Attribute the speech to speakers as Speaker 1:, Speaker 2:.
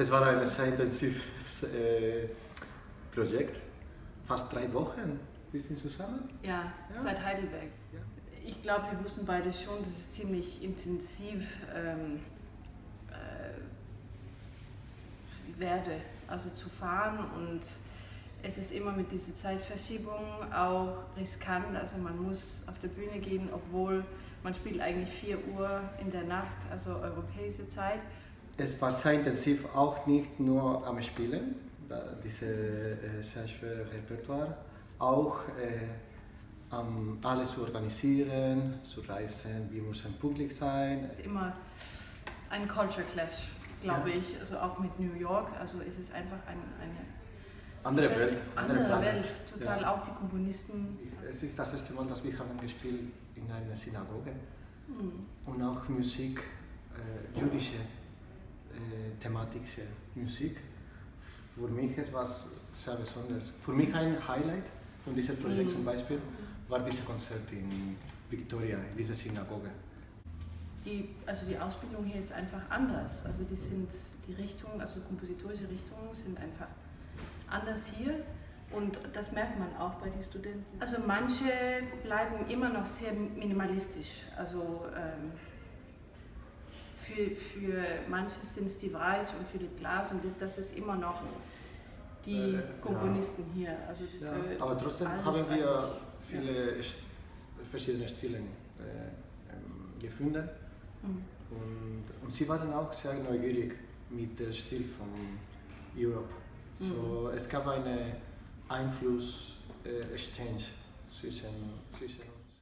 Speaker 1: Es war ein sehr intensives äh, Projekt, fast drei Wochen. Wir sind zusammen.
Speaker 2: Ja,
Speaker 1: Ja.
Speaker 2: seit Heidelberg.
Speaker 1: Ja.
Speaker 2: Ich glaube, wir wussten beide schon, dass es ziemlich intensiv ähm, äh, werde, also zu fahren und es ist immer mit dieser Zeitverschiebung auch riskant, also man muss auf der Bühne gehen, obwohl man spielt eigentlich 4 Uhr in der Nacht, also europäische Zeit.
Speaker 1: Es war sehr intensiv, auch nicht nur am Spielen, diese äh, sehr schwere Repertoire, auch äh, am alles zu organisieren, zu reisen, wie muss ein Publikum sein.
Speaker 2: Es ist immer ein Culture Clash, glaube
Speaker 1: Ja.
Speaker 2: ich, also auch mit New York, also ist es einfach ein, eine
Speaker 1: Andere Welt, andere
Speaker 2: andere. Welt, total
Speaker 1: Ja.
Speaker 2: auch die Komponisten.
Speaker 1: Es ist das erste Mal, dass wir haben gespielt in einer Synagoge
Speaker 2: Mhm.
Speaker 1: und auch Musik, äh, jüdische, thematische Musik. Für mich ist was sehr Besonderes. Für mich ein Highlight von diesem Projekt
Speaker 2: Mhm.
Speaker 1: zum Beispiel war dieses Konzert in Victoria, in dieser Synagoge.
Speaker 2: Die, also die Ausbildung hier ist einfach anders. Also die sind die Richtungen, also kompositorische Richtungen sind einfach anders hier und das merkt man auch bei den Studenten. Also manche bleiben immer noch sehr minimalistisch. Also ähm, für, für manche sind es die Wright und Philipp Glass und das ist immer noch die
Speaker 1: Äh, ja.
Speaker 2: Komponisten hier. Also
Speaker 1: Ja, aber trotzdem haben wir viele St- verschiedene Stile äh, ähm, gefunden
Speaker 2: Mhm.
Speaker 1: und, und sie waren auch sehr neugierig mit dem Stil von Europe. So, Es gab eine Einfluss-Exchange zwischen, zwischen uns.